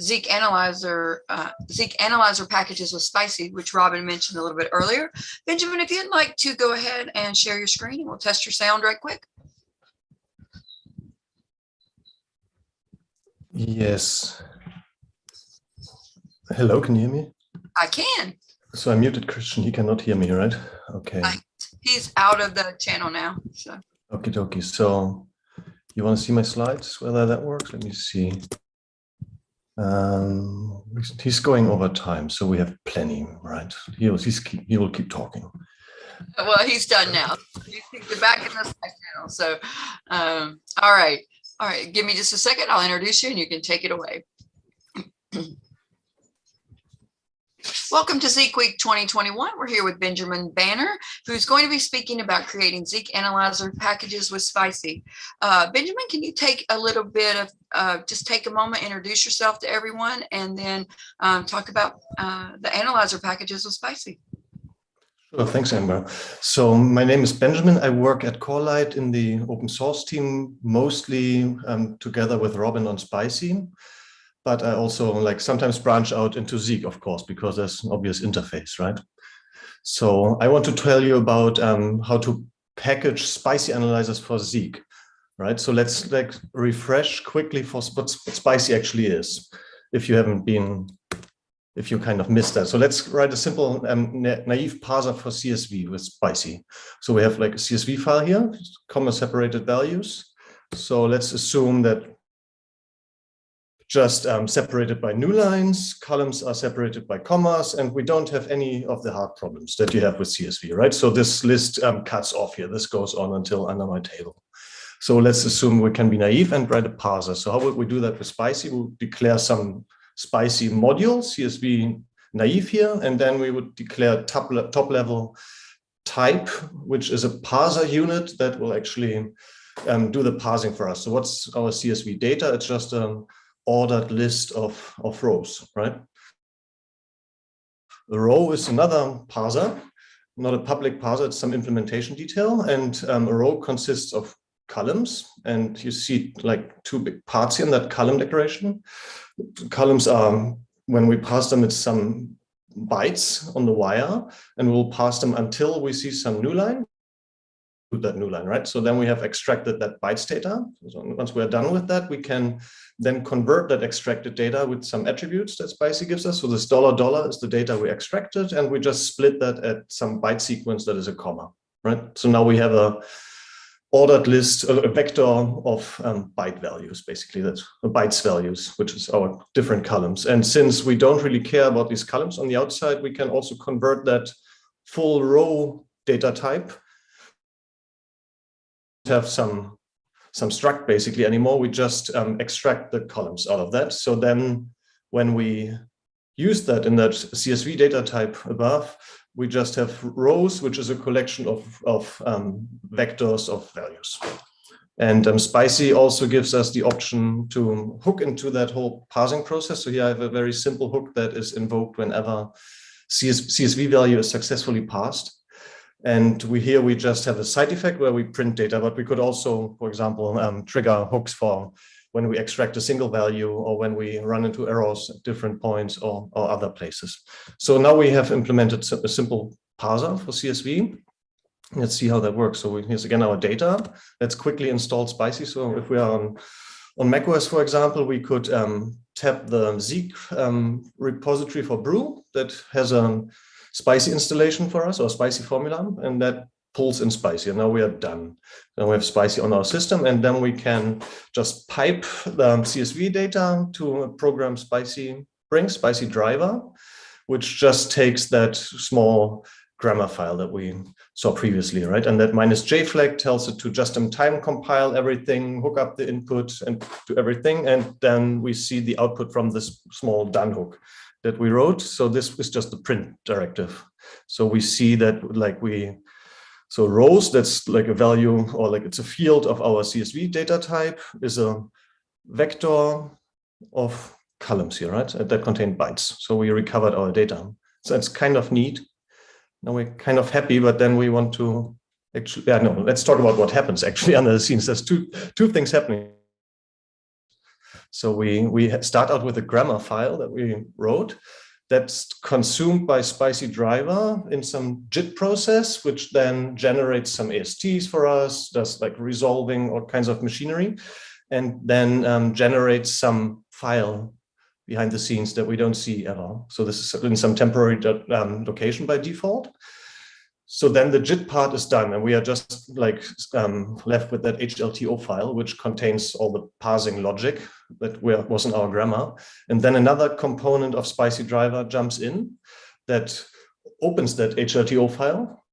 Zeek Analyzer, uh, Zeek Analyzer packages with Spicy, which Robin mentioned a little bit earlier. Benjamin, if you'd like to go ahead and share your screen, and we'll test your sound right quick. Yes. Hello, can you hear me? I can. So I muted Christian, he cannot hear me, right? Okay. Right. He's out of the channel now, so. Okie dokie. So you want to see my slides, whether that works? Let me see. Um, he's going over time, so we have plenty, right? He'll, keep, he will keep talking. Well, he's done now. He's back in the side channel. So, um, all right. All right. Give me just a second. I'll introduce you and you can take it away. Welcome to Zeek Week 2021. We're here with Benjamin Bannier, who's going to be speaking about creating Zeek Analyzer packages with Spicy. Uh, Benjamin, can you take a little bit of, uh, just take a moment, introduce yourself to everyone, and then um, talk about uh, the Analyzer packages with Spicy. Sure, thanks, Amber. So my name is Benjamin. I work at Corelight in the open source team, mostly um, together with Robin on Spicy but I also like sometimes branch out into Zeek, of course, because there's an obvious interface, right? So I want to tell you about um, how to package spicy analyzers for Zeek, right? So let's like refresh quickly for what spicy actually is, if you haven't been, if you kind of missed that. So let's write a simple um, naive parser for CSV with spicy. So we have like a CSV file here, comma separated values. So let's assume that just um, separated by new lines, columns are separated by commas, and we don't have any of the hard problems that you have with CSV, right? So this list um, cuts off here. This goes on until under my table. So let's assume we can be naive and write a parser. So how would we do that with Spicy? We'll declare some Spicy module, CSV naive here, and then we would declare top, le top level type, which is a parser unit that will actually um, do the parsing for us. So what's our CSV data? It's just a ordered list of, of rows, right? The row is another parser, not a public parser, it's some implementation detail. And um, a row consists of columns. And you see like two big parts in that column declaration. Columns are, when we pass them, it's some bytes on the wire, and we'll pass them until we see some new line that new line, right? So then we have extracted that bytes data. So once we're done with that, we can then convert that extracted data with some attributes that Spicy gives us. So this dollar dollar is the data we extracted, and we just split that at some byte sequence that is a comma, right? So now we have a ordered list, a vector of um, byte values, basically that's bytes values, which is our different columns. And since we don't really care about these columns on the outside, we can also convert that full row data type have some some struct basically anymore. We just um, extract the columns out of that. So then when we use that in that CSV data type above, we just have rows, which is a collection of, of um, vectors of values. And um, Spicy also gives us the option to hook into that whole parsing process. So here I have a very simple hook that is invoked whenever CS CSV value is successfully parsed. And we here we just have a side effect where we print data, but we could also, for example, um, trigger hooks for when we extract a single value or when we run into errors at different points or, or other places. So now we have implemented a simple parser for CSV. Let's see how that works. So here's again our data. Let's quickly install Spicy. So if we are on, on macOS, for example, we could um, tap the Zeek um, repository for Brew that has a spicy installation for us or spicy formula and that pulls in spicy and now we are done. Then we have spicy on our system and then we can just pipe the csv data to a program spicy bring spicy driver which just takes that small grammar file that we saw previously right? And that minus j flag tells it to just in time compile everything hook up the input and do everything and then we see the output from this small done hook that we wrote. So this is just the print directive. So we see that like we, so rows, that's like a value or like it's a field of our CSV data type is a vector of columns here, right? That contain bytes. So we recovered our data. So it's kind of neat. Now we're kind of happy, but then we want to actually, yeah, no, let's talk about what happens actually under the scenes. There's two, two things happening. So we, we start out with a grammar file that we wrote that's consumed by Spicy driver in some JIT process, which then generates some ASTs for us, does like resolving all kinds of machinery, and then um, generates some file behind the scenes that we don't see ever. So this is in some temporary um, location by default. So then the JIT part is done and we are just like um, left with that HLTO file, which contains all the parsing logic that was in our grammar. And then another component of Spicy driver jumps in that opens that HLTO file,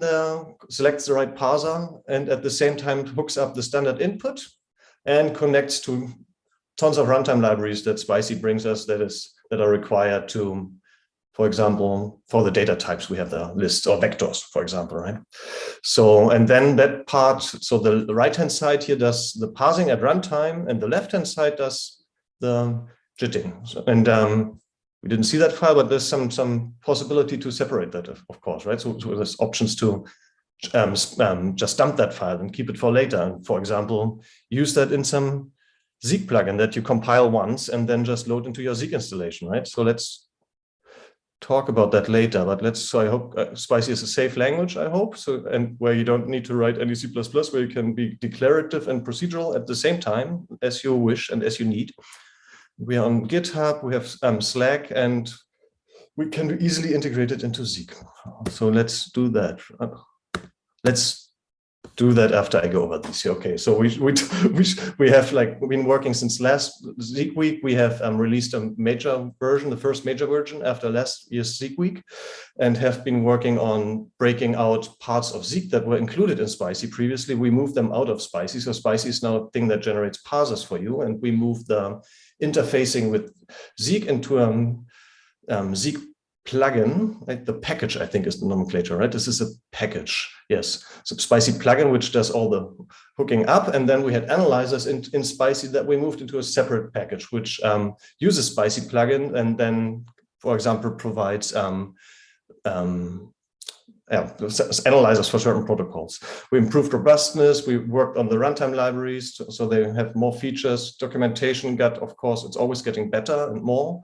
uh, selects the right parser, and at the same time hooks up the standard input and connects to tons of runtime libraries that Spicy brings us that is that are required to for example, for the data types, we have the list or vectors, for example, right? So, and then that part, so the, the right-hand side here does the parsing at runtime and the left-hand side does the jitting. So, and um, we didn't see that file, but there's some some possibility to separate that, of, course, right? So, so, there's options to um, um, just dump that file and keep it for later. And for example, use that in some Zeek plugin that you compile once and then just load into your Zeek installation, right? So let's talk about that later, but let's, so I hope uh, Spicy is a safe language, I hope, so and where you don't need to write any C++, where you can be declarative and procedural at the same time as you wish and as you need. We are on GitHub, we have um, Slack, and we can easily integrate it into Zeek. So let's do that. Uh, let's do that after I go over this. Okay, so we we we we have like been working since last Zeek week. We have um, released a major version, the first major version after last year's Zeek week, and have been working on breaking out parts of Zeek that were included in Spicy previously. We moved them out of Spicy, so Spicy is now a thing that generates parsers for you, and we moved the interfacing with Zeek into a um, um, Zeek plugin, right? The package, I think, is the nomenclature, right? This is a package, yes. So Spicy plugin, which does all the hooking up. And then we had analyzers in, in Spicy that we moved into a separate package, which um, uses Spicy plugin and then, for example, provides um, um, yeah, analyzers for certain protocols. We improved robustness. We worked on the runtime libraries, so they have more features. Documentation got, of course, it's always getting better and more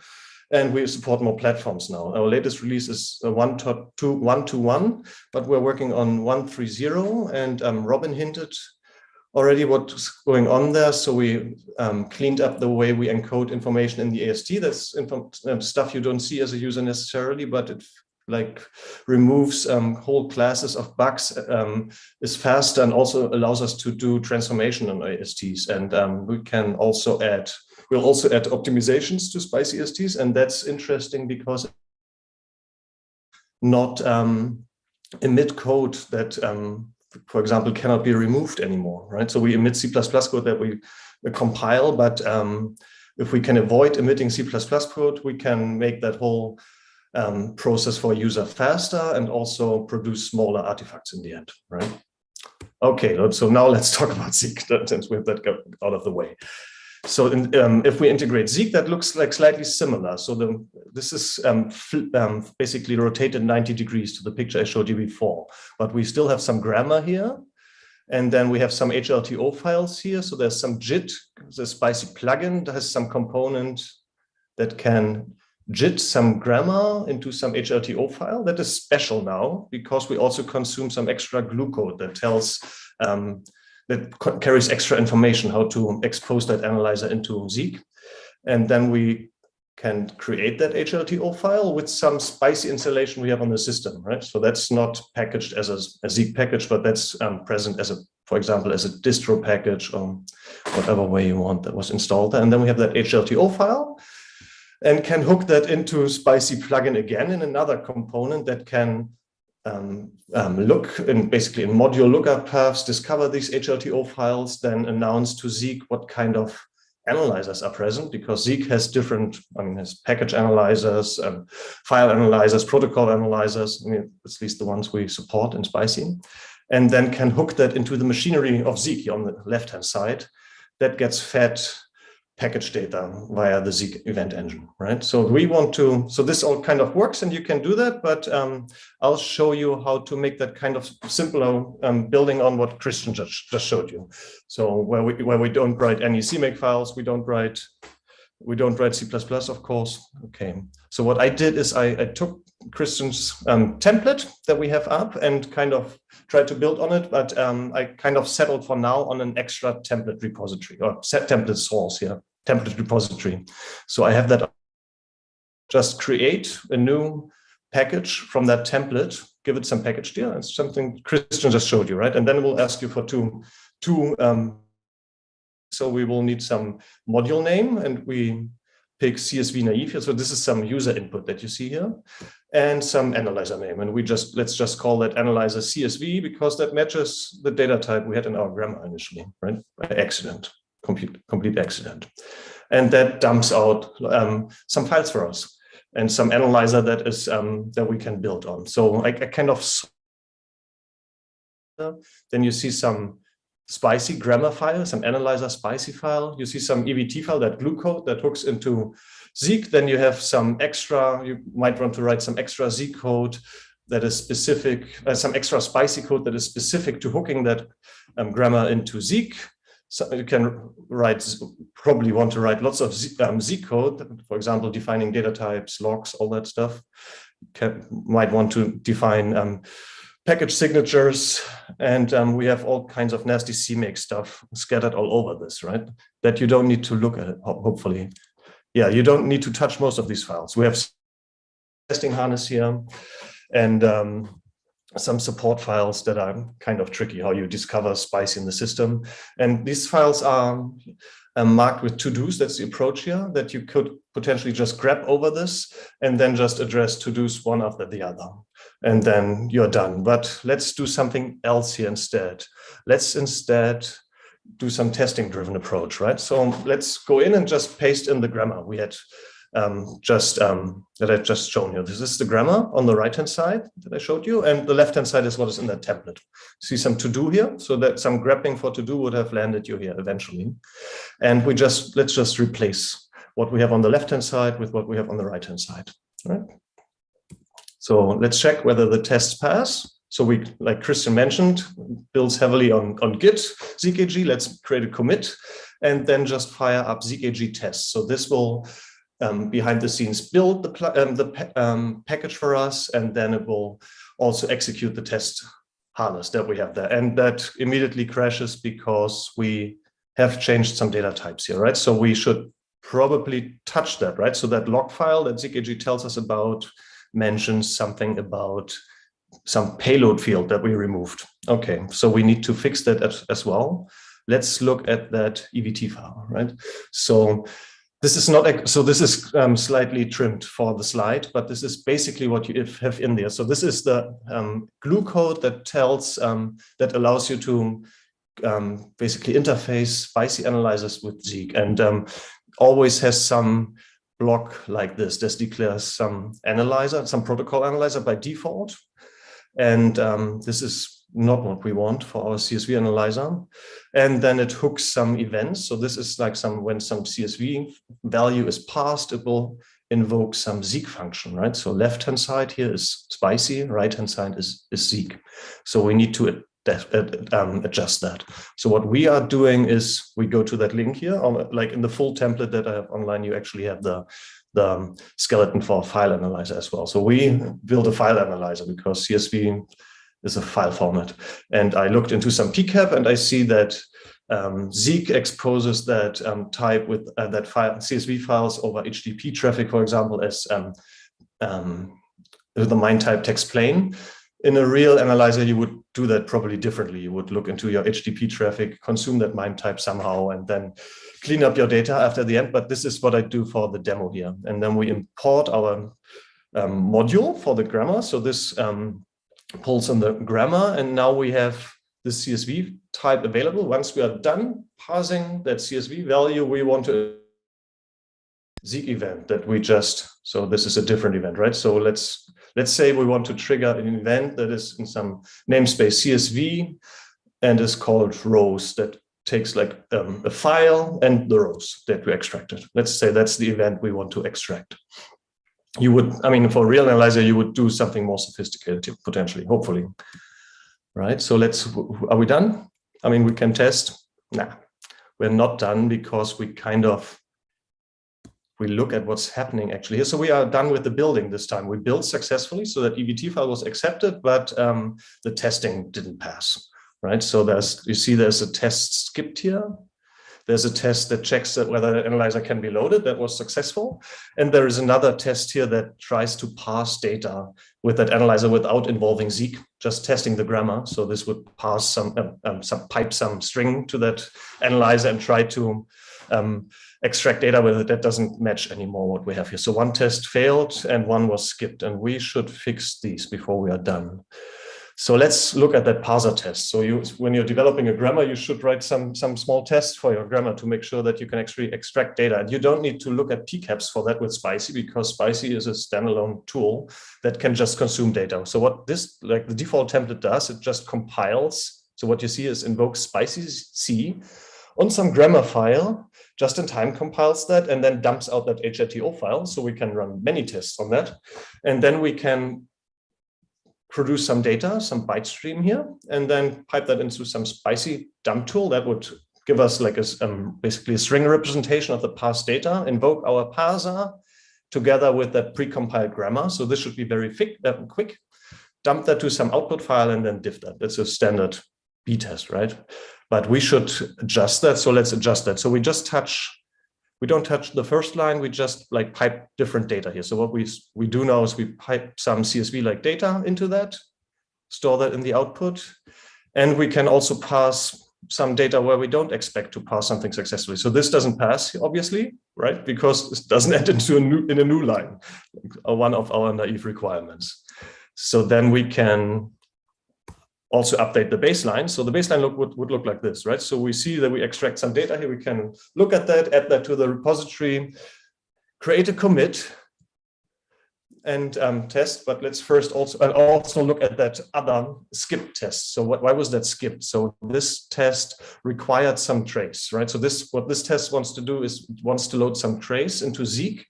and we support more platforms now. Our latest release is one to two, one to one, but we're working on one three zero, and um, Robin hinted already what's going on there. So we um, cleaned up the way we encode information in the AST. That's um, stuff you don't see as a user necessarily, but it like removes um, whole classes of bugs, um, is faster and also allows us to do transformation on ASTs. And um, we can also add We'll also add optimizations to Spicy ASTs, and that's interesting because not um, emit code that, um, for example, cannot be removed anymore, right? So we emit C++ code that we compile, but um, if we can avoid emitting C++ code, we can make that whole um, process for a user faster and also produce smaller artifacts in the end, right? Okay, so now let's talk about Zeek since we have that out of the way. So in, um, if we integrate Zeek, that looks like slightly similar. So the, this is um, um, basically rotated 90 degrees to the picture I showed you before. But we still have some grammar here. And then we have some HLTO files here. So there's some JIT, the spicy plugin that has some component that can JIT some grammar into some HLTO file. That is special now because we also consume some extra glue code that tells um, that carries extra information how to expose that analyzer into Zeek. And then we can create that HLTO file with some spicy installation we have on the system, right? So that's not packaged as a, a Zeek package, but that's um, present as a, for example, as a distro package or whatever way you want that was installed. And then we have that HLTO file and can hook that into Spicy plugin again in another component that can um, um, look in basically in module lookup paths, discover these HLTO files, then announce to Zeek what kind of analyzers are present because Zeek has different, I mean, has package analyzers, um, file analyzers, protocol analyzers, I mean, at least the ones we support in Spicy, and then can hook that into the machinery of Zeek on the left-hand side. That gets fed package data via the Zeek event engine, right? So we want to, so this all kind of works and you can do that, but um, I'll show you how to make that kind of simpler um, building on what Christian just, just showed you. So where we, where we don't write any CMake files, we don't write, we don't write C++, of course. Okay, so what I did is I, I took Christian's um, template that we have up and kind of tried to build on it, but um, I kind of settled for now on an extra template repository or set template source here, template repository. So I have that just create a new package from that template, give it some package deal. It's something Christian just showed you, right? And then we'll ask you for two, two um, so we will need some module name and we pick CSV naive here. So this is some user input that you see here and some analyzer name. And we just, let's just call that analyzer CSV because that matches the data type we had in our grammar initially, right? By accident, complete, complete accident. And that dumps out um, some files for us and some analyzer that is um, that we can build on. So I, I kind of then you see some spicy grammar file, some analyzer spicy file. You see some EVT file, that glue code that hooks into Zeek. Then you have some extra, you might want to write some extra Zeek code that is specific, uh, some extra spicy code that is specific to hooking that um, grammar into Zeek. So you can write, probably want to write lots of Z, um, Zeek code, for example, defining data types, logs, all that stuff. Can, might want to define um, package signatures, and um, we have all kinds of nasty CMake stuff scattered all over this, right? That you don't need to look at, hopefully. Yeah, you don't need to touch most of these files. We have testing harness here and um, some support files that are kind of tricky, how you discover spice in the system. And these files are um, marked with to-dos, that's the approach here, that you could potentially just grab over this and then just address to-dos one after the other and then you're done. But let's do something else here instead. Let's instead do some testing driven approach, right? So let's go in and just paste in the grammar we had um, just um, that I've just shown you. This is the grammar on the right hand side that I showed you, and the left hand side is what is in that template. See some to do here, so that some grabbing for to do would have landed you here eventually. And we just let's just replace what we have on the left hand side with what we have on the right hand side. Right? So let's check whether the tests pass. So we, like Christian mentioned, builds heavily on, on Git, ZKG. Let's create a commit and then just fire up ZKG tests. So this will um, behind the scenes build the, um, the um, package for us, and then it will also execute the test harness that we have there. And that immediately crashes because we have changed some data types here, right? So we should probably touch that, right? So that log file that ZKG tells us about mentions something about some payload field that we removed. Okay, so we need to fix that as, as well. Let's look at that EVT file, right? So this is not, so this is um, slightly trimmed for the slide, but this is basically what you have in there. So this is the um, glue code that tells, um, that allows you to um, basically interface spicy analyzers with Zeek and um, always has some block like this. This declares some analyzer, some protocol analyzer by default. And um, this is not what we want for our CSV analyzer. And then it hooks some events. So this is like some when some CSV value is passed, it will invoke some Zeek function, right? So left-hand side here is spicy, right-hand side is, is Zeek. So we need to um, adjust that. So what we are doing is we go to that link here, like in the full template that I have online, you actually have the, the um, skeleton for file analyzer as well. So we build a file analyzer because CSV is a file format. And I looked into some PCAP and I see that um, Zeek exposes that um, type with uh, that file CSV files over HTTP traffic, for example, as um, um, the MIME type text plain in a real analyzer, you would do that probably differently. You would look into your HTTP traffic, consume that MIME type somehow, and then clean up your data after the end. But this is what I do for the demo here. And then we import our um, module for the grammar. So this um, pulls in the grammar, and now we have the CSV type available. Once we are done parsing that CSV value, we want to Zeek event that we just, so this is a different event, right? So let's Let's say we want to trigger an event that is in some namespace CSV and is called rows that takes like um, a file and the rows that we extracted. Let's say that's the event we want to extract. You would, I mean, for a real analyzer, you would do something more sophisticated, potentially, hopefully. Right, so let's, are we done? I mean, we can test. Nah, we're not done because we kind of, we look at what's happening actually here. So we are done with the building this time. We built successfully so that EVT file was accepted, but um, the testing didn't pass right? So there's, you see there's a test skipped here. There's a test that checks that whether the analyzer can be loaded, that was successful. And there is another test here that tries to parse data with that analyzer without involving Zeek, just testing the grammar. So this would pass some, um, um, some pipe some string to that analyzer and try to um, extract data with it that doesn't match anymore what we have here. So one test failed and one was skipped and we should fix these before we are done. So let's look at that parser test. So you, when you're developing a grammar, you should write some, some small tests for your grammar to make sure that you can actually extract data. And you don't need to look at PCAPs for that with Spicy because Spicy is a standalone tool that can just consume data. So what this, like the default template does, it just compiles. So what you see is invokes Spicy C on some grammar file, just in time compiles that and then dumps out that HLTO file. So we can run many tests on that. And then we can produce some data, some byte stream here, and then pipe that into some spicy dump tool that would give us like a, um, basically a string representation of the parsed data, invoke our parser together with that precompiled grammar. So this should be very quick, uh, quick. Dump that to some output file and then diff that. That's a standard B test, right? But we should adjust that. So let's adjust that. So we just touch we don't touch the first line, we just like pipe different data here. So what we, we do now is we pipe some CSV-like data into that, store that in the output, and we can also pass some data where we don't expect to pass something successfully. So this doesn't pass, obviously, right? Because it doesn't add into a new in a new line, one of our naive requirements. So then we can also update the baseline. So the baseline look would, would look like this, right? So we see that we extract some data here. We can look at that, add that to the repository, create a commit and um, test. But let's first also and also look at that other skip test. So what, why was that skipped? So this test required some trace, right? So this what this test wants to do is wants to load some trace into Zeek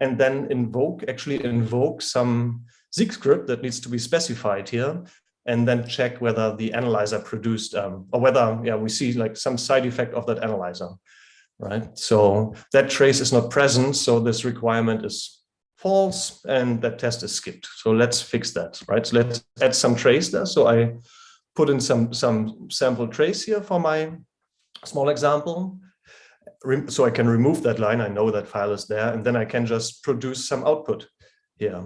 and then invoke actually invoke some Zeek script that needs to be specified here and then check whether the analyzer produced um, or whether yeah we see like some side effect of that analyzer right? So that trace is not present so this requirement is false and that test is skipped. So let's fix that right? So let's add some trace there. So i put in some some sample trace here for my small example. So i can remove that line. I know that file is there and then i can just produce some output here.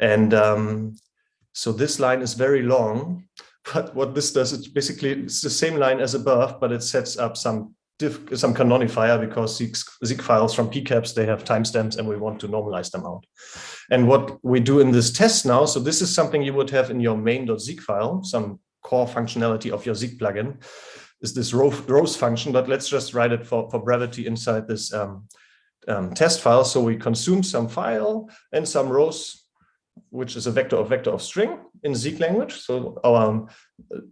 And um, so this line is very long, but what this does, it's basically it's the same line as above, but it sets up some some canonifier because Zeek files from PCAPs, they have timestamps and we want to normalize them out. And what we do in this test now, so this is something you would have in your main.zeek file, some core functionality of your Zeek plugin, is this rows function, but let's just write it for, for brevity inside this um, um, test file. So we consume some file and some rows which is a vector of vector of string in Zeek language. So our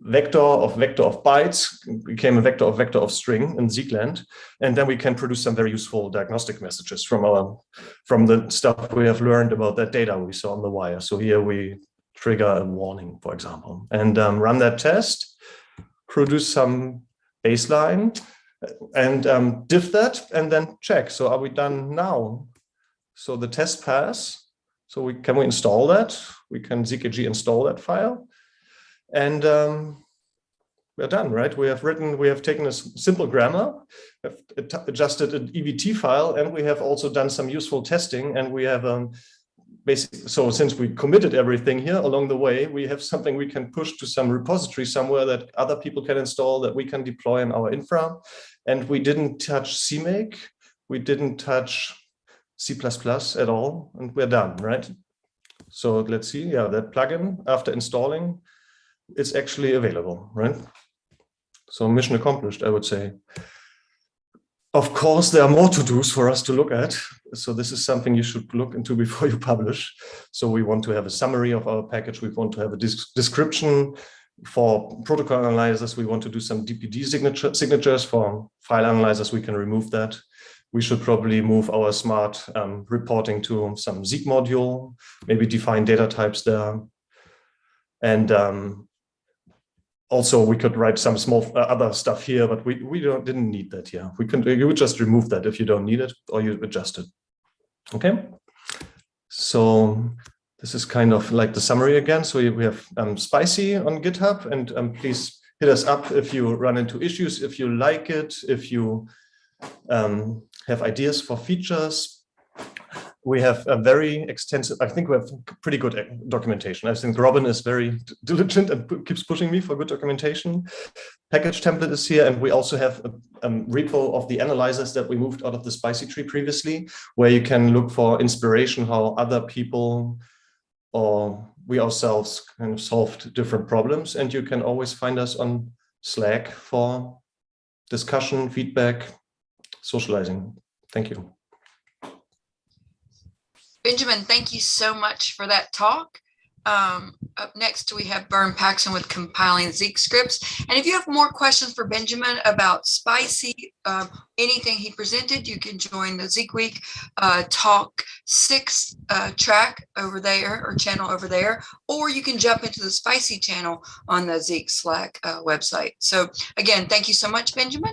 vector of vector of bytes became a vector of vector of string in Zeek land. And then we can produce some very useful diagnostic messages from our from the stuff we have learned about that data we saw on the wire. So here we trigger a warning, for example, and um, run that test, produce some baseline and um, diff that and then check. So are we done now? So the test pass so we can we install that? We can ZKG install that file. And um, we're done, right? We have written, we have taken a simple grammar, adjusted an EVT file, and we have also done some useful testing. And we have um, basically, so since we committed everything here along the way, we have something we can push to some repository somewhere that other people can install, that we can deploy in our infra. And we didn't touch CMake, we didn't touch C++ at all, and we're done, right? So let's see, yeah, that plugin after installing, it's actually available, right? So mission accomplished, I would say. Of course, there are more to-dos for us to look at. So this is something you should look into before you publish. So we want to have a summary of our package. We want to have a description. for protocol analyzers, we want to do some DPD signature, signatures. For file analyzers, we can remove that. We should probably move our smart um, reporting to some Zeek module, maybe define data types there. And um, also we could write some small uh, other stuff here, but we, we don't, didn't need that here. We can, you would just remove that if you don't need it or you adjust it. Okay. So this is kind of like the summary again. So we have um, Spicy on GitHub and um, please hit us up if you run into issues, if you like it, if you um, have ideas for features. We have a very extensive, I think we have pretty good uh, documentation. I think Robin is very diligent and keeps pushing me for good documentation. Package template is here, and we also have a, a repo of the analyzers that we moved out of the spicy tree previously, where you can look for inspiration, how other people or we ourselves kind of solved different problems. And you can always find us on Slack for discussion, feedback, socializing. Thank you. Benjamin, thank you so much for that talk. Um, up next, we have Vern Paxson with compiling Zeek scripts. And if you have more questions for Benjamin about Spicy, uh, anything he presented, you can join the Zeek Week uh, Talk 6 uh, track over there or channel over there, or you can jump into the Spicy channel on the Zeek Slack uh, website. So again, thank you so much, Benjamin.